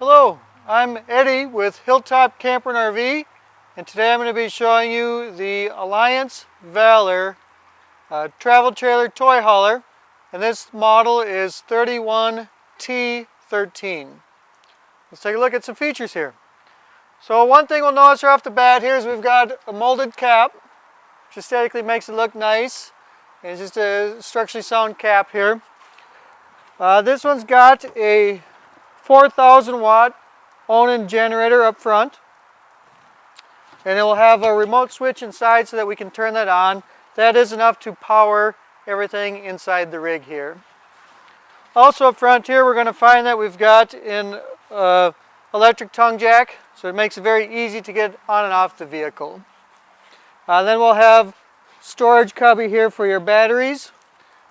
Hello, I'm Eddie with Hilltop Camper and RV and today I'm going to be showing you the Alliance Valor uh, travel trailer toy hauler and this model is 31T13. Let's take a look at some features here. So one thing we'll notice right off the bat here is we've got a molded cap which aesthetically makes it look nice and it's just a structurally sound cap here. Uh, this one's got a 4,000 watt Onan generator up front. And it will have a remote switch inside so that we can turn that on. That is enough to power everything inside the rig here. Also up front here we're going to find that we've got an uh, electric tongue jack so it makes it very easy to get on and off the vehicle. Uh, then we'll have storage cubby here for your batteries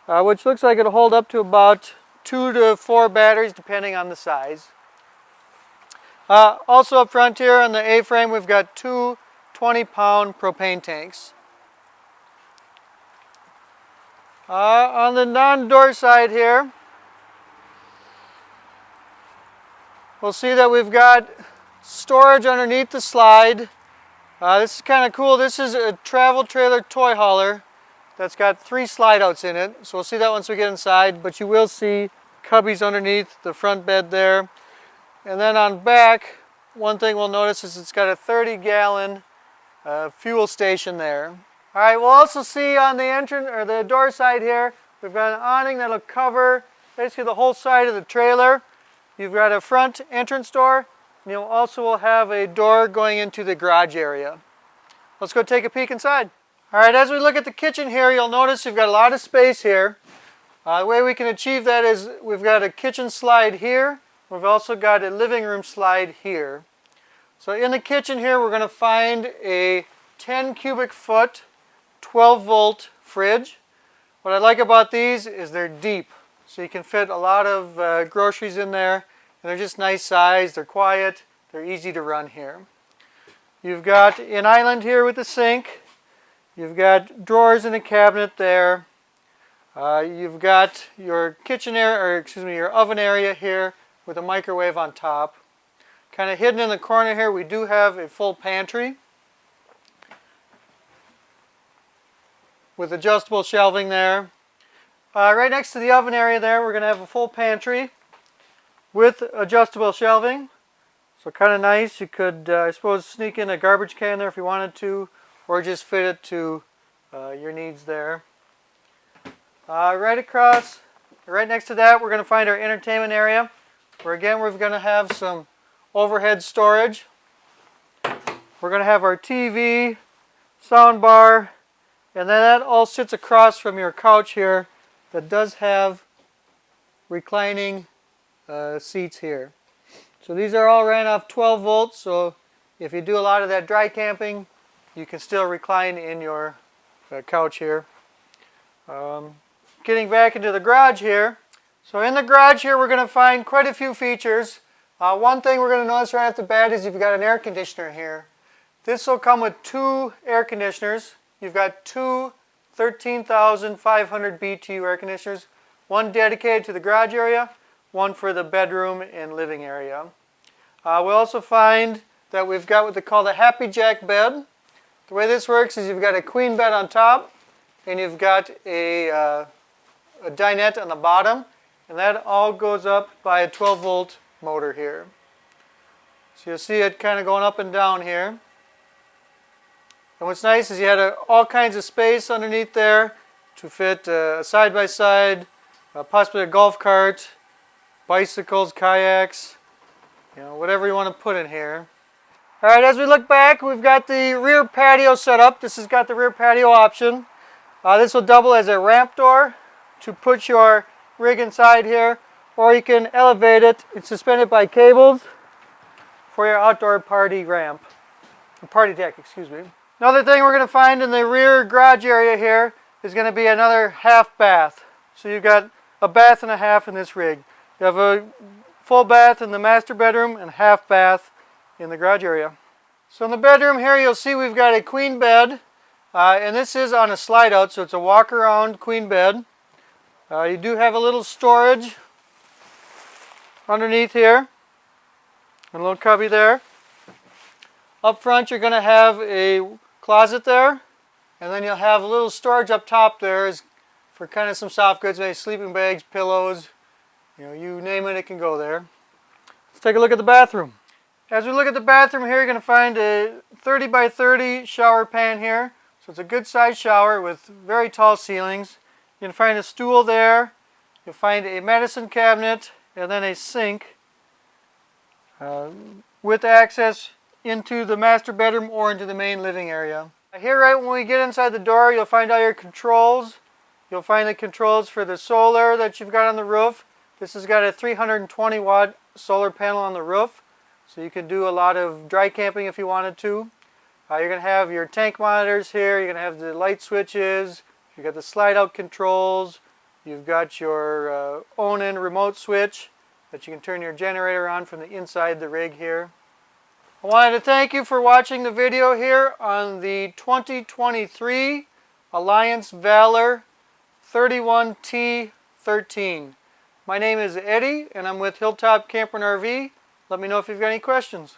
uh, which looks like it'll hold up to about two to four batteries depending on the size. Uh, also up front here on the A-frame we've got two 20 pound propane tanks. Uh, on the non-door side here we'll see that we've got storage underneath the slide. Uh, this is kind of cool. This is a travel trailer toy hauler that's got three slide outs in it. So we'll see that once we get inside, but you will see cubbies underneath the front bed there. And then on back, one thing we'll notice is it's got a 30 gallon uh, fuel station there. All right, we'll also see on the entrance or the door side here, we've got an awning that'll cover basically the whole side of the trailer. You've got a front entrance door, and you also will have a door going into the garage area. Let's go take a peek inside. All right, as we look at the kitchen here, you'll notice you've got a lot of space here. Uh, the way we can achieve that is we've got a kitchen slide here. We've also got a living room slide here. So in the kitchen here, we're going to find a 10 cubic foot, 12 volt fridge. What I like about these is they're deep. So you can fit a lot of uh, groceries in there. And they're just nice size, they're quiet, they're easy to run here. You've got an island here with the sink. You've got drawers in a cabinet there. Uh, you've got your kitchen area, or excuse me, your oven area here with a microwave on top. Kind of hidden in the corner here, we do have a full pantry with adjustable shelving there. Uh, right next to the oven area there, we're going to have a full pantry with adjustable shelving. So kind of nice. You could, uh, I suppose, sneak in a garbage can there if you wanted to, or just fit it to uh, your needs there. Uh, right across, right next to that, we're going to find our entertainment area, where again we're going to have some overhead storage. We're going to have our TV, sound bar, and then that all sits across from your couch here that does have reclining uh, seats here. So these are all ran off 12 volts, so if you do a lot of that dry camping, you can still recline in your uh, couch here. Um, getting back into the garage here. So in the garage here, we're going to find quite a few features. Uh, one thing we're going to notice right off the bat is you've got an air conditioner here. This will come with two air conditioners. You've got two 13,500 BTU air conditioners, one dedicated to the garage area, one for the bedroom and living area. Uh, we also find that we've got what they call the Happijac bed. The way this works is you've got a queen bed on top and you've got a, uh, a dinette on the bottom and that all goes up by a 12 volt motor here. So you'll see it kind of going up and down here. And what's nice is you had a, all kinds of space underneath there to fit a side-by-side, -side, uh, possibly a golf cart, bicycles, kayaks, you know, whatever you want to put in here. All right, as we look back, we've got the rear patio set up. This has got the rear patio option. Uh, this will double as a ramp door to put your rig inside here or you can elevate it and suspend it by cables for your outdoor party ramp, party deck, excuse me. Another thing we're going to find in the rear garage area here is going to be another half bath. So you've got a bath and a half in this rig. You have a full bath in the master bedroom and half bath in the garage area. So in the bedroom here you'll see we've got a queen bed uh, and this is on a slide out so it's a walk around queen bed. Uh, you do have a little storage underneath here. And a little cubby there. Up front, you're going to have a closet there. And then you'll have a little storage up top there is for kind of some soft goods, maybe sleeping bags, pillows, you know, you name it, it can go there. Let's take a look at the bathroom. As we look at the bathroom here, you're going to find a 30 by 30 shower pan here. So it's a good sized shower with very tall ceilings. You can find a stool there. You'll find a medicine cabinet and then a sink uh, with access into the master bedroom or into the main living area. Here right when we get inside the door, you'll find all your controls. You'll find the controls for the solar that you've got on the roof. This has got a 320 watt solar panel on the roof. So you can do a lot of dry camping if you wanted to. Uh, you're going to have your tank monitors here. You're going to have the light switches. You've got the slide out controls. You've got your uh, remote switch that you can turn your generator on from the inside the rig here. I wanted to thank you for watching the video here on the 2023 Alliance Valor 31T13. My name is Eddie and I'm with Hilltop Camper and RV. Let me know if you've got any questions.